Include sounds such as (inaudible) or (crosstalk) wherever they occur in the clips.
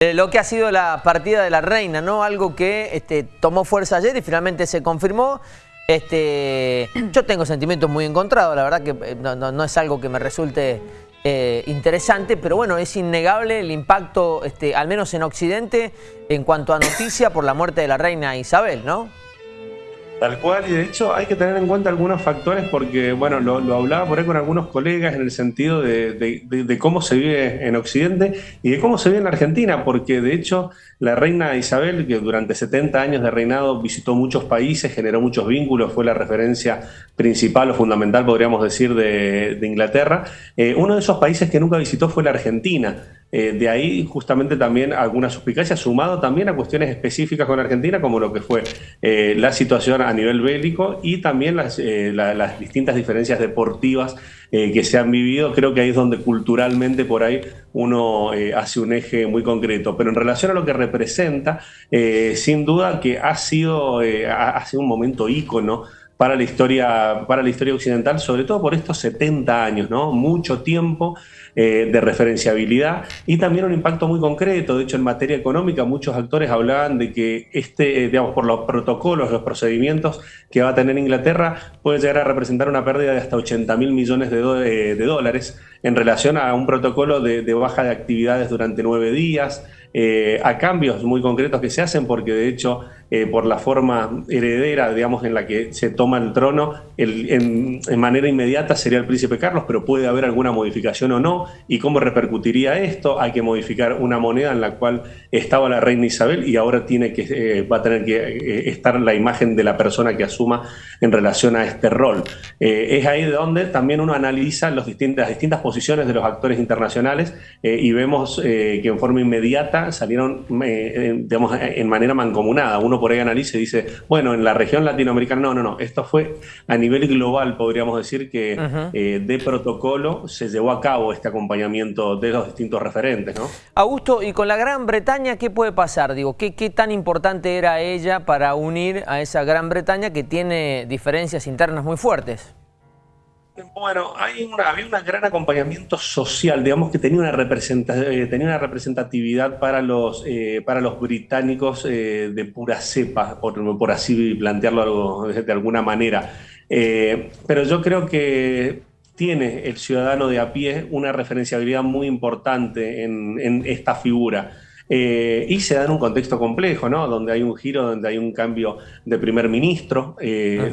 Eh, lo que ha sido la partida de la reina, ¿no? Algo que este, tomó fuerza ayer y finalmente se confirmó. Este, (clears throat) yo tengo sentimientos muy encontrados, la verdad que eh, no, es algo que me resulte eh, interesante, pero bueno, es innegable el impacto, este, al menos en Occidente, en cuanto a noticia por la muerte de la reina Isabel, ¿no? Tal cual, y de hecho hay que tener en cuenta algunos factores porque, bueno, lo, hablaba por ahí con algunos colegas en el sentido de, cómo se vive en Occidente y de cómo se vive en Argentina, porque de hecho la reina Isabel, que durante 70 años de reinado visitó muchos países, generó muchos vínculos, fue la referencia principal o fundamental, podríamos decir, de, Inglaterra, eh, uno de esos países que nunca visitó fue la Argentina. Eh, de ahí justamente también alguna suspicacia, sumado también a cuestiones específicas con Argentina, como lo que fue eh, la situación a nivel bélico y también las, eh, distintas diferencias deportivas que se han vivido. Creo que ahí es donde culturalmente por ahí uno hace un eje muy concreto. Pero en relación a lo que representa, sin duda que ha sido, ha sido un momento ícono para la historia, para la historia occidental, sobre todo por estos 70 años, ¿no? Mucho tiempo eh, de referenciabilidad y también un impacto muy concreto. De hecho, en materia económica, muchos actores hablaban de que este, eh, digamos, por los protocolos, los procedimientos que va a tener Inglaterra, puede llegar a representar una pérdida de hasta 80 mil millones de, eh, de, dólares en relación a un protocolo de baja de actividades durante nueve días, a cambios muy concretos que se hacen, porque de hecho eh, por la forma heredera, digamos, en la que se toma el trono, en, manera inmediata sería el príncipe Carlos, pero puede haber alguna modificación o no. ¿Y cómo repercutiría esto? Hay que modificar una moneda en la cual estaba la reina Isabel y ahora tiene que, eh, va a tener que eh, estar la imagen de la persona que asuma en relación a este rol. es ahí donde también uno analiza los distintas, las distintas posiciones de los actores internacionales y vemos que en forma inmediata salieron, digamos, en manera mancomunada. Uno por ahí analiza y dice, bueno, en la región latinoamericana, no, no, no, esto fue a nivel global, podríamos decir que eh, de protocolo se llevó a cabo este acompañamiento de los distintos referentes, ¿no? Augusto, y con la Gran Bretaña, ¿qué puede pasar? Digo, ¿qué, qué tan importante era ella para unir a esa Gran Bretaña que tiene diferencias internas muy fuertes? Bueno, hay había un gran acompañamiento social, digamos que tenía una, eh, tenía una representatividad para los, eh, para los británicos eh, de pura cepa, por, así plantearlo de alguna manera. pero yo creo que tiene el ciudadano de a pie una referenciabilidad muy importante en, esta figura. Y se da en un contexto complejo, ¿no? Donde hay un giro, donde hay un cambio de primer ministro,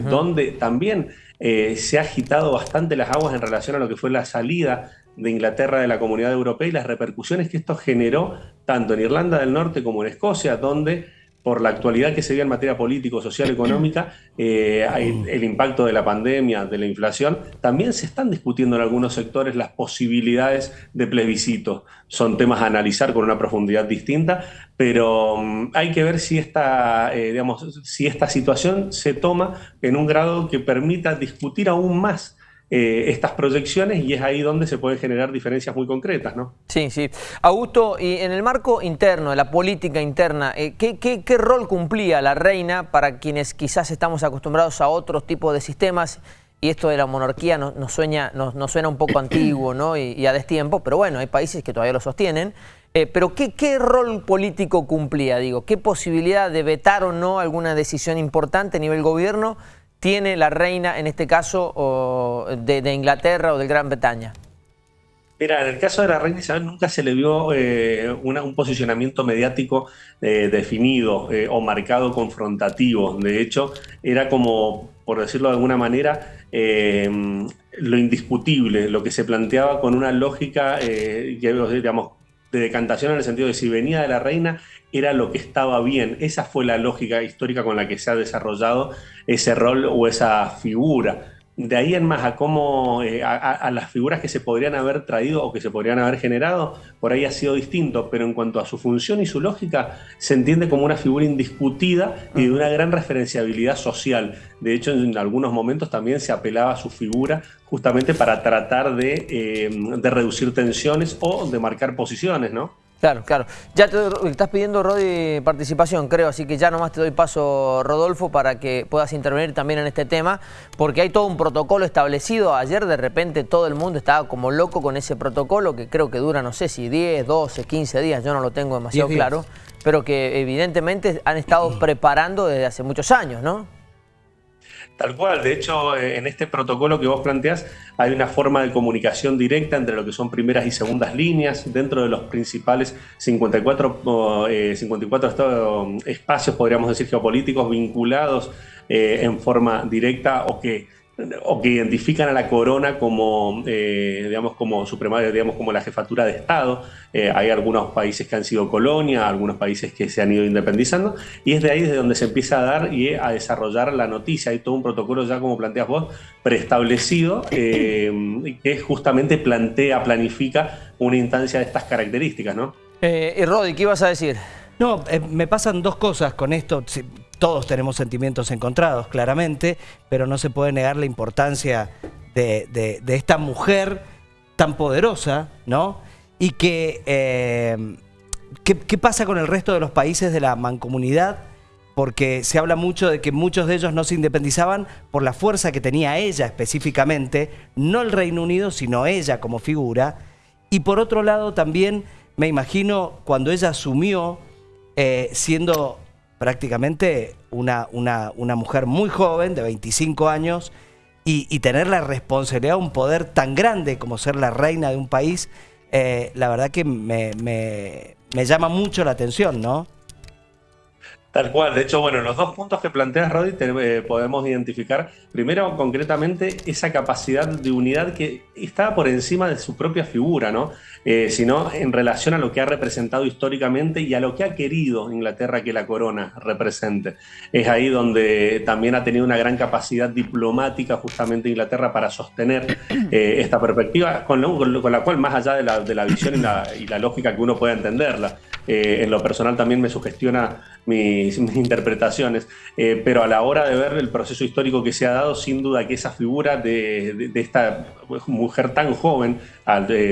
donde también eh, se ha agitado bastante las aguas en relación a lo que fue la salida de Inglaterra de la Comunidad Europea y las repercusiones que esto generó tanto en Irlanda del Norte como en Escocia, donde por la actualidad que se ve en materia político, social, económica, eh, el impacto de la pandemia, de la inflación, también se están discutiendo en algunos sectores las posibilidades de plebiscito. Son temas a analizar con una profundidad distinta, pero mm, hay que ver si esta, eh, digamos, si esta situación se toma en un grado que permita discutir aún más eh, estas proyecciones y es ahí donde se pueden generar diferencias muy concretas, ¿no? Sí, sí. Augusto, y en el marco interno, de la política interna, eh, ¿qué, rol cumplía la reina para quienes quizás estamos acostumbrados a otros tipos de sistemas? Y esto de la monarquía nos, suena, suena un poco antiguo ¿no? y, a destiempo, pero bueno, hay países que todavía lo sostienen. Eh, pero ¿qué, ¿qué rol político cumplía? Digo, ¿qué posibilidad de vetar o no alguna decisión importante a nivel gobierno tiene la reina, en este caso, de, Inglaterra o de Gran Bretaña? Mira, en el caso de la reina Isabel nunca se le vio eh, un posicionamiento mediático eh, definido eh, o marcado confrontativo. De hecho, era como, por decirlo de alguna manera, lo indiscutible, lo que se planteaba con una lógica, digamos, de decantación en el sentido de si venía de la reina era lo que estaba bien. Esa fue la lógica histórica con la que se ha desarrollado ese rol o esa figura de ahí en más a cómo, eh, a, las figuras que se podrían haber traído o que se podrían haber generado, por ahí ha sido distinto, pero en cuanto a su función y su lógica, se entiende como una figura indiscutida y de una gran referenciabilidad social. De hecho, en algunos momentos también se apelaba a su figura justamente para tratar de, eh, de reducir tensiones o de marcar posiciones, ¿no? Claro, claro. Ya te estás pidiendo, Rodi, participación, creo, así que ya nomás te doy paso, Rodolfo, para que puedas intervenir también en este tema, porque hay todo un protocolo establecido. Ayer de repente todo el mundo estaba como loco con ese protocolo, que creo que dura, no sé si 10, 12, 15 días, yo no lo tengo demasiado claro, pero que evidentemente han estado (clears throat) preparando desde hace muchos años, ¿no? Tal cual, de hecho, eh, en este protocolo que vos planteás hay una forma de comunicación directa entre lo que son primeras y segundas líneas dentro de los principales 54, 54 eh, espacios, podríamos decir, geopolíticos vinculados eh, en forma directa o que o que identifican a la corona como, eh, digamos, como suprema, digamos, como la jefatura de Estado. Eh, hay algunos países que han sido colonia, algunos países que se han ido independizando, y es de ahí desde donde se empieza a dar y a desarrollar la noticia. Hay todo un protocolo ya, como planteas vos, preestablecido, (clears throat) eh, que justamente plantea, planifica una instancia de estas características, ¿no? y Rodi, ¿qué ibas a decir? No, me pasan dos cosas con esto todos tenemos sentimientos encontrados, claramente, pero no se puede negar la importancia de, esta mujer tan poderosa, ¿no? Y que, eh, ¿qué, pasa con el resto de los países de la mancomunidad? Porque se habla mucho de que muchos de ellos no se independizaban por la fuerza que tenía ella específicamente, no el Reino Unido, sino ella como figura. Y por otro lado también me imagino cuando ella asumió eh, siendo prácticamente una, una, una mujer muy joven, de 25 años, y, tener la responsabilidad, un poder tan grande como ser la reina de un país, eh, la verdad que me, me, me llama mucho la atención, ¿no? Tal cual, de hecho, bueno, los dos puntos que planteas, Rodi, eh, podemos identificar, primero, concretamente, esa capacidad de unidad que está por encima de su propia figura, ¿no? Eh, sino en relación a lo que ha representado históricamente y a lo que ha querido Inglaterra que la corona represente. Es ahí donde también ha tenido una gran capacidad diplomática justamente Inglaterra para sostener eh, esta perspectiva, con, la cual, más allá de la, visión y la, lógica que uno pueda entenderla, en lo personal también me sugestiona (laughs) mis, interpretaciones, eh, pero a la hora de ver el proceso histórico que se ha dado, sin duda que esa figura de, esta mujer tan joven,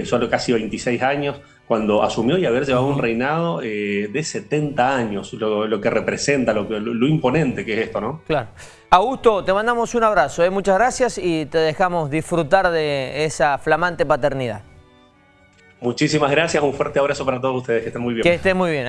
solo casi 26 años, cuando asumió y haber llevado un reinado eh, de 70 años, lo, que representa, lo, lo, imponente que es esto, ¿no? Claro. Augusto, te mandamos un abrazo, ¿eh? muchas gracias y te dejamos disfrutar de esa flamante paternidad. Muchísimas gracias, un fuerte abrazo para todos ustedes, que estén muy bien. Que estén muy bien.